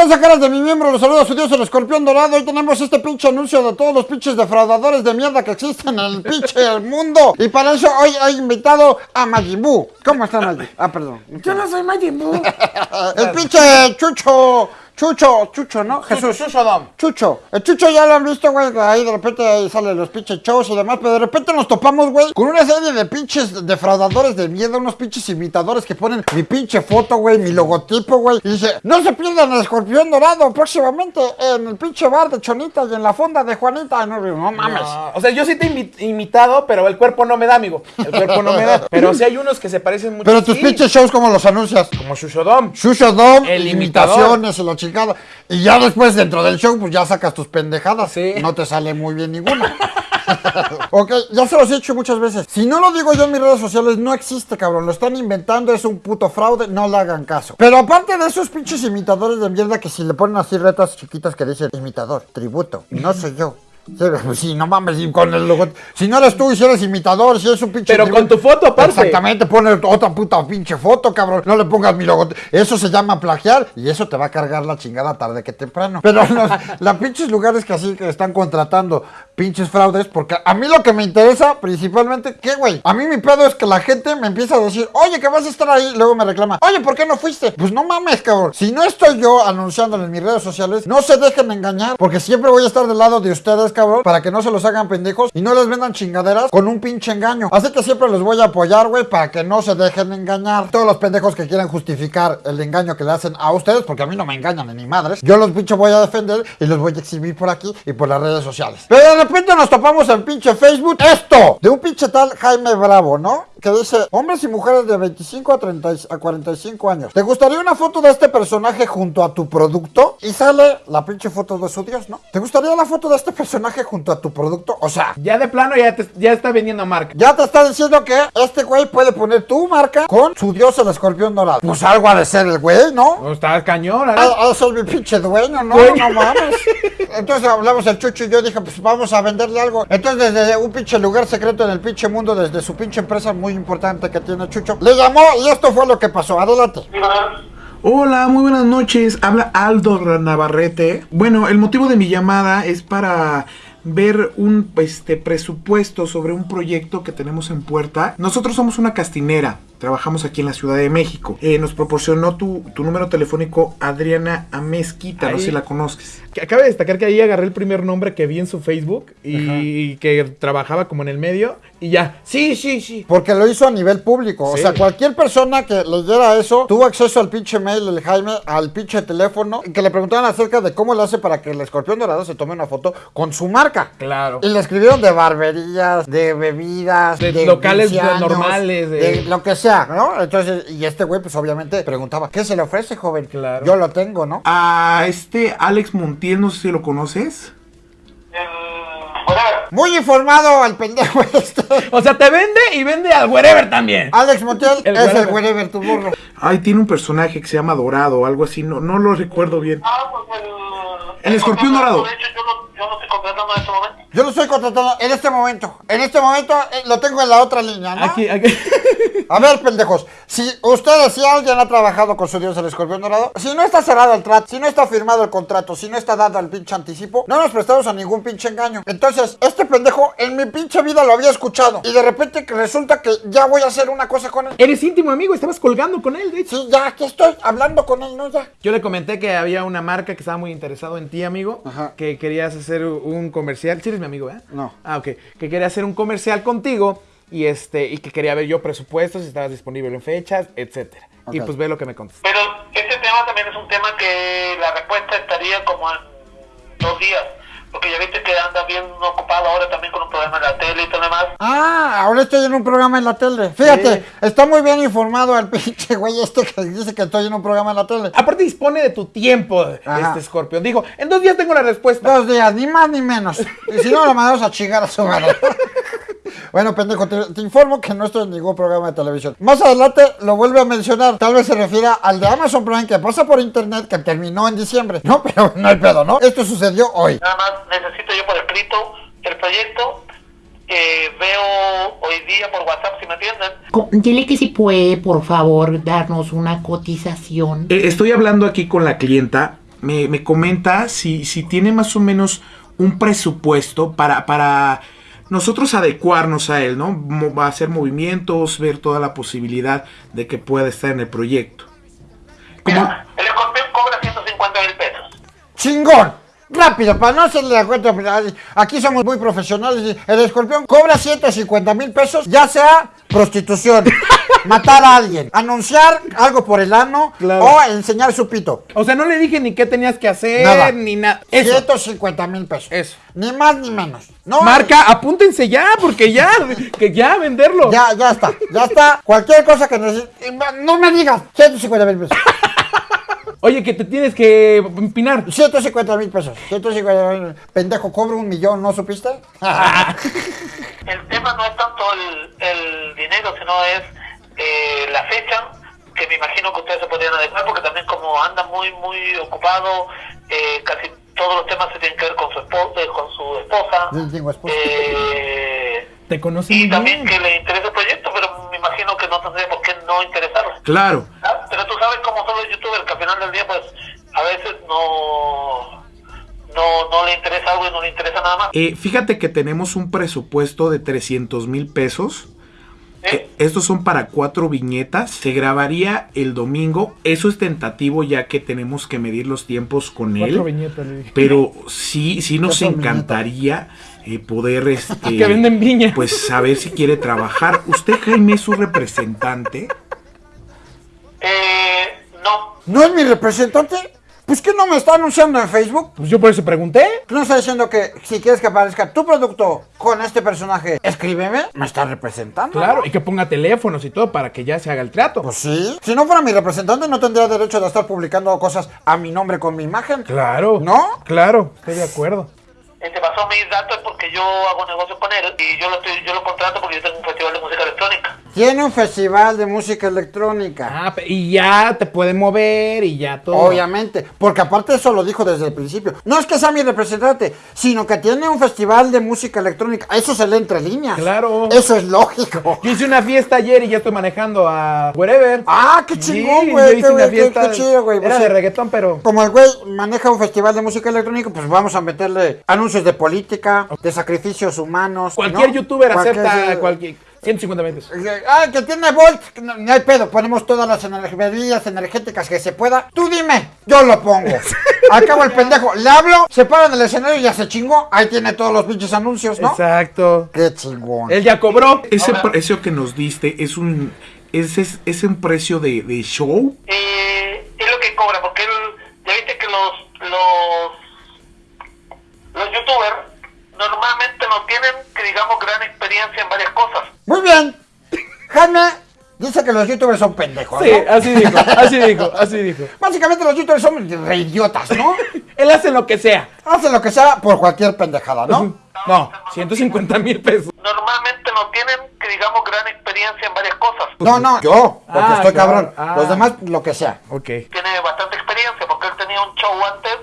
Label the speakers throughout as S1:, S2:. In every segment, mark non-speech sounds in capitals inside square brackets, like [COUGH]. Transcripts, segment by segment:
S1: tranza caras de mi miembro? Los saluda a su dios el escorpión dorado. Hoy tenemos este pinche anuncio de todos los pinches defraudadores de mierda que existen en el pinche mundo. Y para eso hoy he invitado a Majimbu. ¿Cómo está Majimbu? Ah, perdón.
S2: Yo no soy Majin Buu. [LAUGHS]
S1: El pinche Chucho. Chucho, Chucho, ¿no? Jesús.
S2: Chucho Dom.
S1: Chucho. El Chucho ya lo han visto, güey. Ahí de repente ahí salen los pinches shows y demás. Pero de repente nos topamos, güey, con una serie de pinches defraudadores de mierda. Unos pinches imitadores que ponen mi pinche foto, güey, mi logotipo, güey. Y dice, no se pierdan el escorpión dorado próximamente en el pinche bar de Chonita y en la fonda de Juanita. No, no mames.
S2: No, o sea, yo sí te he imi- imitado, pero el cuerpo no me da, amigo. El cuerpo no me da. Pero sí hay unos que se parecen mucho.
S1: Pero tus
S2: sí,
S1: pinches shows, ¿cómo los anuncias?
S2: Como Shushodom.
S1: Shusho Dom,
S2: El
S1: imitaciones y la chingada. Y ya después dentro del show, pues ya sacas tus pendejadas.
S2: Sí.
S1: No te sale muy bien ninguna. [LAUGHS] ok, ya se los he dicho muchas veces. Si no lo digo yo en mis redes sociales, no existe, cabrón. Lo están inventando, es un puto fraude, no le hagan caso. Pero aparte de esos pinches imitadores de mierda que si le ponen así retas chiquitas que dicen imitador, tributo, no soy yo. Sí, pues sí, no mames, y con el logo. Si no eres tú y si eres imitador, si eres un pinche.
S2: Pero con tu foto aparte.
S1: Exactamente, pone otra puta pinche foto, cabrón. No le pongas mi logo. Eso se llama plagiar y eso te va a cargar la chingada tarde que temprano. Pero los, [LAUGHS] los pinches lugares que así que están contratando pinches fraudes, porque a mí lo que me interesa principalmente, ¿qué, güey? A mí mi pedo es que la gente me empieza a decir, oye, que vas a estar ahí. Luego me reclama, oye, ¿por qué no fuiste? Pues no mames, cabrón. Si no estoy yo anunciándolo en mis redes sociales, no se dejen engañar, porque siempre voy a estar del lado de ustedes, cabrón, para que no se los hagan pendejos y no les vendan chingaderas con un pinche engaño. Así que siempre los voy a apoyar, güey, para que no se dejen engañar. Todos los pendejos que quieran justificar el engaño que le hacen a ustedes, porque a mí no me engañan ni madres, yo los pinche voy a defender y los voy a exhibir por aquí y por las redes sociales. Pero repente nos topamos en pinche Facebook esto de un pinche tal Jaime Bravo, ¿no? Que dice, hombres y mujeres de 25 a, 30, y- a 45 años. ¿Te gustaría una foto de este personaje junto a tu producto? Y sale la pinche foto de su dios, ¿no? ¿Te gustaría la foto de este personaje junto a tu producto? O sea,
S2: Ya de plano ya, te, ya está vendiendo marca.
S1: ya te está diciendo que este güey puede poner tu marca con su dios el escorpión dorado. Pues algo ha de ser el güey, ¿no?
S2: No, está cañón, ¿eh?
S1: Ah, ah, soy mi pinche dueño, no,
S2: Dueño.
S1: no mames. [LAUGHS] Entonces hablamos el chucho y yo dije, pues vamos a venderle algo. Entonces desde un pinche lugar secreto en el pinche mundo, desde su pinche empresa muy importante que tiene Chucho, le llamó y esto fue lo que pasó. Adelante.
S3: Hola, muy buenas noches. Habla Aldo Navarrete. Bueno, el motivo de mi llamada es para ver un este presupuesto sobre un proyecto que tenemos en puerta. Nosotros somos una castinera. Trabajamos aquí en la Ciudad de México. Eh, nos proporcionó tu, tu número telefónico Adriana Amezquita. No sé si la conozcas.
S2: Que acaba de destacar que ahí agarré el primer nombre que vi en su Facebook y que trabajaba como en el medio y ya. Sí, sí, sí.
S1: Porque lo hizo a nivel público. O sea, cualquier persona que leyera eso tuvo acceso al pinche mail del Jaime, al pinche teléfono, que le preguntaban acerca de cómo le hace para que el escorpión dorado se tome una foto con su marca.
S2: Claro.
S1: Y le escribieron de barberías, de bebidas,
S2: De locales
S1: 15 años,
S2: normales, de-
S1: de lo que sea, ¿no? Entonces, y este güey, pues obviamente preguntaba, ¿qué se le ofrece, joven?
S2: Claro.
S1: Yo lo tengo, ¿no?
S3: A este Alex Montiel, no sé si lo conoces.
S1: Muy informado al pendejo [LAUGHS] este.
S2: O sea, te vende y vende al wherever también.
S1: Alex Montiel [LAUGHS]
S2: El
S1: es el
S2: wherever.
S1: tu burro.
S3: Ay, tiene un personaje que se llama Dorado o algo así. No, no lo recuerdo bien.
S4: Ah, pues el...
S3: El escorpión dorado.
S4: De hecho, yo lo, yo lo estoy contratando en este momento.
S1: Yo lo estoy contratando en este momento. En este momento eh, lo tengo en la otra línea, ¿no?
S2: Aquí, aquí. [LAUGHS]
S1: A ver, pendejos, si ustedes, si alguien ha trabajado con su dios el escorpión dorado, si no está cerrado el trato, si no está firmado el contrato, si no está dado el pinche anticipo, no nos prestamos a ningún pinche engaño. Entonces, este pendejo en mi pinche vida lo había escuchado y de repente resulta que ya voy a hacer una cosa con él.
S2: Eres íntimo amigo, estabas colgando con él, de hecho.
S1: Sí, ya aquí estoy hablando con él, ¿no? Ya.
S2: Yo le comenté que había una marca que estaba muy interesado en ti, amigo.
S1: Ajá.
S2: Que querías hacer un comercial. Sí mi amigo, ¿eh?
S1: No.
S2: Ah, ok. Que quería hacer un comercial contigo y este y que quería ver yo presupuestos, si estabas disponible en fechas, etcétera. Y pues ve lo que me contestó.
S4: Pero ese tema también es un tema que la respuesta estaría como en dos días. Porque ya viste que anda bien ocupado ahora también con un programa en la tele y todo lo demás.
S1: Ah, ahora estoy en un programa en la tele. Fíjate, está muy bien informado el [LAUGHS] pinche güey este que dice que estoy en un programa en la tele.
S2: Aparte dispone de tu tiempo,
S1: Ajá.
S2: este escorpión. Dijo, en dos días tengo la respuesta.
S1: Dos días, ni más ni menos. Y si no, lo mandamos a chingar a su madre. [LAUGHS] Bueno, pendejo, te, te informo que no estoy en ningún programa de televisión. Más adelante lo vuelve a mencionar. Tal vez se refiera al de Amazon Prime que pasa por internet que terminó en diciembre. No, [LAUGHS] pero no hay pedo, ¿no? Esto sucedió hoy.
S4: Nada más necesito yo por escrito el proyecto que veo hoy día por WhatsApp, si me entienden.
S5: Co- Dile que si puede, por favor, darnos una cotización.
S3: Eh, estoy hablando aquí con la clienta me, me comenta si, si tiene más o menos un presupuesto para, para nosotros adecuarnos a él, ¿no? Mo- Va a hacer movimientos, ver toda la posibilidad de que pueda estar en el proyecto. Como,
S4: Mira, el escorpión cobra 150 mil pesos.
S1: ¡Chingón! Rápido, para no hacerle la cuenta, aquí somos muy profesionales. El escorpión cobra 150 mil pesos, ya sea prostitución, [LAUGHS] matar a alguien, anunciar algo por el ano
S2: Claro.
S1: o enseñar su pito.
S2: O sea, no le dije ni qué tenías que hacer,
S1: Nada.
S2: ni nada. Eso.
S1: 150 mil pesos.
S2: Eso.
S1: Ni más ni menos. No,
S2: Marca, apúntense ya, porque ya, que ya venderlo.
S1: Ya, ya está, ya está. Cualquier cosa que necesites. No me digas. 150 mil pesos. [LAUGHS]
S2: Oye, que te tienes que empinar.
S1: 150 mil pesos. 150 mil. Pendejo, cobro un millón, ¿no supiste? [LAUGHS]
S4: El tema no es tanto el, el dinero, sino es eh, la fecha, que me imagino que ustedes se podrían adecuar, porque también como anda muy, muy ocupado, eh, casi todos los temas se tienen que ver con su, esposa, con su esposa.
S1: Sí, tengo esposa.
S4: Eh,
S2: Te conoce
S4: y
S2: muy
S4: también
S2: bien.
S4: que le interesa el proyecto, pero me imagino que no tendría por qué no interesarle.
S3: claro,
S4: ¿Ah? Pero tú sabes cómo son los youtubers, que al final del día, pues, a veces no, no, no le interesa algo y no le interesa nada más.
S3: eh, fíjate que tenemos un presupuesto de 300 mil pesos. Eh, estos son para cuatro viñetas. Se grabaría el domingo. Eso es tentativo ya que tenemos que medir los tiempos con él.
S2: Cuatro viñetas, le dije.
S3: Pero sí, sí nos
S1: Cuatro
S3: encantaría eh, poder [LAUGHS] este,
S2: Que venden viña.
S3: pues saber si quiere trabajar. ¿Usted, Jaime, es su representante?
S4: Eh, no,
S1: ¿No es mi representante? Pues que no me está anunciando en Facebook.
S2: Pues yo por eso pregunté.
S1: No está diciendo que si quieres que aparezca tu producto con este personaje, escríbeme. Me está representando.
S2: Claro, y que ponga teléfonos y todo para que ya se haga el trato.
S1: Pues sí. Si no fuera mi representante, no tendría derecho de estar publicando cosas a mi nombre con mi imagen.
S2: Claro.
S1: ¿No?
S2: Claro, estoy de acuerdo.
S4: él te pasó mis datos porque yo hago negocios con él y yo lo, estoy, yo lo contrato porque yo tengo un festival de música electrónica.
S1: Tiene un festival de música electrónica.
S2: Ah, y ya te puede mover y ya todo.
S1: Obviamente, porque aparte eso lo dijo desde el principio. No es que sea mi representante, sino que tiene un festival de música electrónica. Eso se lee entre líneas.
S2: Claro.
S1: Eso es lógico.
S2: Yo hice una fiesta ayer y ya estoy manejando a Wherever.
S1: Ah, qué
S2: Sí,
S1: chingón,
S2: yo
S1: güey.
S2: hice
S1: qué,
S2: una
S1: güey,
S2: fiesta.
S1: qué chido, güey.
S2: Era
S1: Pues
S2: de reggaetón, pero.
S1: Como el güey maneja un festival de música electrónica, pues vamos a meterle anuncios de política, de sacrificios humanos.
S2: Cualquier
S1: ¿no?
S2: youtuber
S1: Cualquier-
S2: acepta cualquier. 150 pesos.
S1: Ah, que tiene Volt, no, no hay pedo, ponemos todas las ener- bebidas energéticas que se pueda. Tú dime, yo lo pongo. [LAUGHS] Acabo el pendejo, le hablo, se para en el escenario y ya se chingó. Ahí tiene todos los pinches anuncios, ¿no?
S2: Exacto.
S1: Qué chingón.
S2: Él ya cobró.
S3: Ese precio que nos diste es un es, es, es un precio de, de show.
S4: Eh, es lo que cobra porque él, ya viste que los, los, los youtubers normalmente no tienen, que digamos, gran experiencia en varias cosas.
S1: Muy bien. Jaime dice que los youtubers son pendejos,
S2: Sí,
S1: ¿no?
S2: así dijo, así dijo, así [LAUGHS] dijo.
S1: Básicamente los youtubers son reidiotas, ¿no? [LAUGHS]
S2: Él hace lo que sea.
S1: Hacen lo que sea por cualquier pendejada, ¿no?
S2: No, 150 mil pesos.
S4: Normalmente no tienen, que digamos, gran experiencia en varias cosas.
S1: No, no, yo, porque
S2: Ah,
S1: estoy
S2: claro.
S1: cabrón.
S2: Ah.
S1: Los demás, lo que sea.
S2: Ok.
S4: Tiene bastante experiencia porque él tenía un show antes,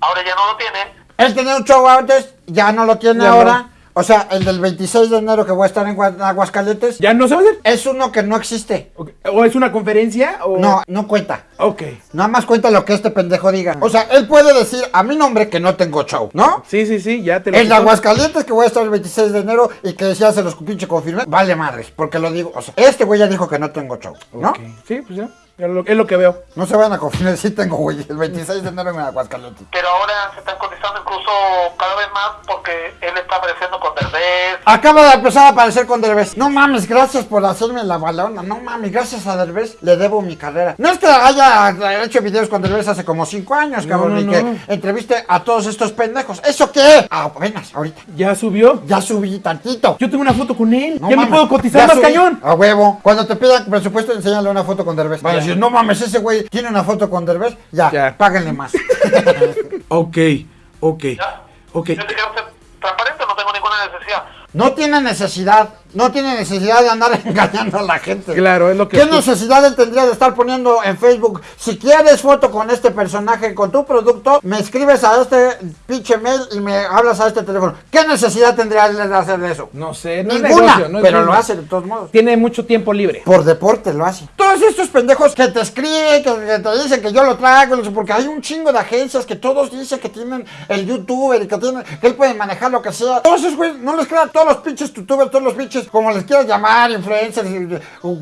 S4: ahora ya no lo tiene.
S1: Él tenía un show antes, ya no lo tiene
S2: Ya
S1: ahora. O sea, el del 26 de enero que voy a estar en Gua- Aguascalientes,
S2: ¿Ya no se va a hacer?
S1: es uno que no existe.
S2: ¿O es una conferencia? O...
S1: No, no cuenta.
S2: Ok.
S1: Nada más cuenta lo que este pendejo diga. O sea, él puede decir a mi nombre que no tengo show, ¿no?
S2: Sí, sí, sí, ya te lo
S1: El de. Aguascalientes que voy a estar el 26 de enero y que ya se los pinche confirmé, vale madres, porque lo digo. O sea, este güey ya dijo que no tengo show, ¿no?
S2: Ok. Sí, pues ya. Lo- es lo que veo.
S1: No se van a confirmar, sí tengo, güey, el 26 de enero en Aguascalientes.
S4: Pero ahora se están cotizando incluso cada vez más porque él está apareciendo con Derbez.
S1: Acaba de empezar a aparecer con Derbez. No mames, gracias por hacerme la balona. No mames, gracias a Derbez le debo mi carrera. No es que haya hecho videos con Derbez hace como 5 años, cabrón,
S2: no,
S1: y
S2: no.
S1: que entreviste a todos estos pendejos. ¿Eso qué? Apenas, ahorita.
S2: Ya subió.
S1: Ya subí tantito.
S2: Yo tengo una foto con él.
S1: No
S2: ya me
S1: mames,
S2: puedo cotizar
S1: ya
S2: más
S1: subí.
S2: cañón.
S1: A huevo. Cuando te pidan presupuesto, enséñale una foto con Derbez. Van decir, no mames, ese güey tiene una foto con Derbez. Ya,
S2: Ya.
S1: páguenle más. [LAUGHS]
S3: Ok, ok,
S4: ¿ya?
S3: ok.
S4: Yo te quiero ser transparente, no tengo ninguna necesidad.
S1: no tiene necesidad No tiene necesidad de andar [LAUGHS] engañando a la gente.
S2: Claro, es lo que
S1: ¿Qué necesidad él tendría de estar poniendo en Facebook? Si quieres foto con este personaje, con tu producto, me escribes a este pinche mail y me hablas a este teléfono. ¿Qué necesidad tendría él de hacer eso?
S2: No sé, no es
S1: Ninguna,
S2: negocio, no es
S1: pero lo hace de todos modos.
S2: Tiene mucho tiempo libre.
S1: Por deporte lo hace. Todos estos pendejos que te escriben, que, que te dicen que yo lo traigo, porque hay un chingo de agencias que todos dicen que tienen el youtuber y que tienen, que él puede manejar lo que sea. Todos esos güeyes, no les crean todos los pinches youtubers, todos los pinches, como les quieras llamar, influencers,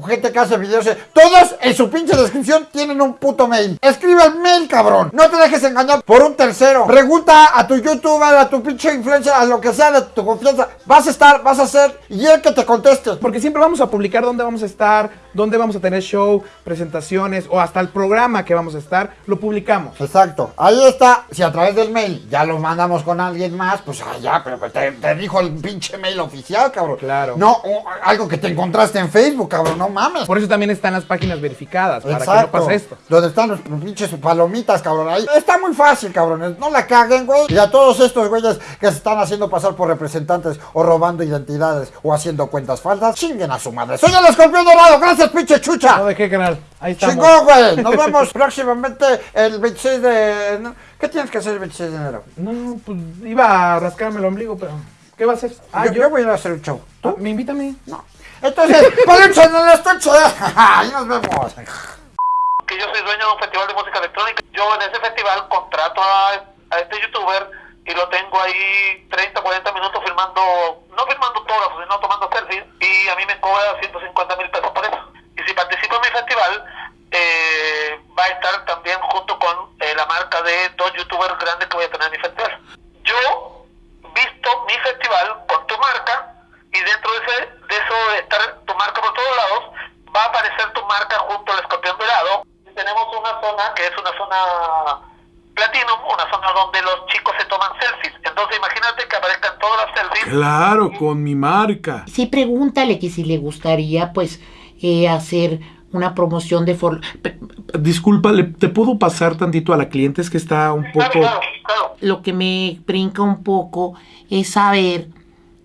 S1: gente que hace videos, eh, todos en su pinche descripción tienen un puto mail. Escribe el mail, cabrón. No te dejes engañar por un tercero. Pregunta a tu youtuber, a tu pinche influencer, a lo que sea de tu confianza. Vas a estar, vas a hacer, y él que te conteste.
S2: Porque siempre vamos a publicar dónde vamos a estar, dónde vamos a tener show, presentaciones o hasta el programa que vamos a estar, lo publicamos.
S1: Exacto. Ahí está. Si a través del mail ya lo mandamos con alguien más, pues ah, ya, pero pues, te, te dijo el pinche mail oficial, cabrón.
S2: Claro.
S1: No, o algo que te encontraste en Facebook, cabrón, no mames.
S2: Por eso también están las páginas verificadas, para
S1: Exacto.
S2: que no pase esto.
S1: Donde están los pinches palomitas, cabrón. Ahí está muy fácil, cabrones. No la caguen, güey. Y a todos estos güeyes que se están haciendo pasar por representantes o robando identidades o haciendo cuentas falsas, chinguen a su madre. Soy el escorpión dorado. Gracias, pinche chucha.
S2: No de qué canal. Ahí estamos.
S1: Chingón, güey. Nos vemos [LAUGHS] próximamente el 26 de... no, ¿Qué tienes que hacer el 26 de enero?
S2: No, pues iba a rascarme el ombligo, pero ¿qué va a hacer? Ah,
S1: yo,
S2: yo.
S1: yo voy a hacer un show.
S2: Ah, ¿Me invítame?
S1: No. Entonces, Palucha en el estuche. Ahí nos vemos.
S4: que yo soy dueño de un festival de música electrónica. Yo en ese festival contrato a, a este youtuber y lo tengo ahí 30, 40 minutos filmando, no filmando autógrafos, sino tomando selfies y a mí me cobra 150 mil pesos por eso. Y si participo en mi festival, eh, va a estar también junto con eh, la marca de dos youtubers grandes que voy a tener en mi festival. Yo visto mi festival con tu marca y dentro de, ese, de eso de estar tu marca por todos lados, va a aparecer tu marca junto al escorpión dorado. Tenemos una zona que es una zona platinum, una zona donde los chicos se toman selfies. Entonces imagínate que aparezcan todas las selfies.
S3: Claro, con mi marca.
S5: Sí, pregúntale que si le gustaría, pues, eh, hacer una promoción de... For
S3: Disculpa, ¿le- ¿te puedo pasar tantito a la cliente? Es que está un poco...
S4: claro, claro.
S5: Lo que me brinca un poco es saber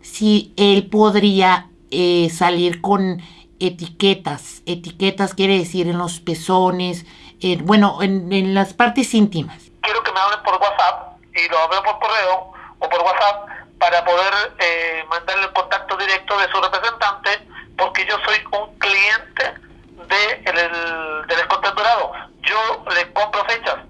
S5: si él podría eh, salir con etiquetas. Etiquetas quiere decir en los pezones, eh, bueno, en, en, las partes íntimas.
S4: Quiero que me hablen por WhatsApp y lo hablen por correo o por WhatsApp para poder eh, mandarle el contacto directo de su representante porque yo soy un cliente de el, del descontenturado. Yo le compro fechas.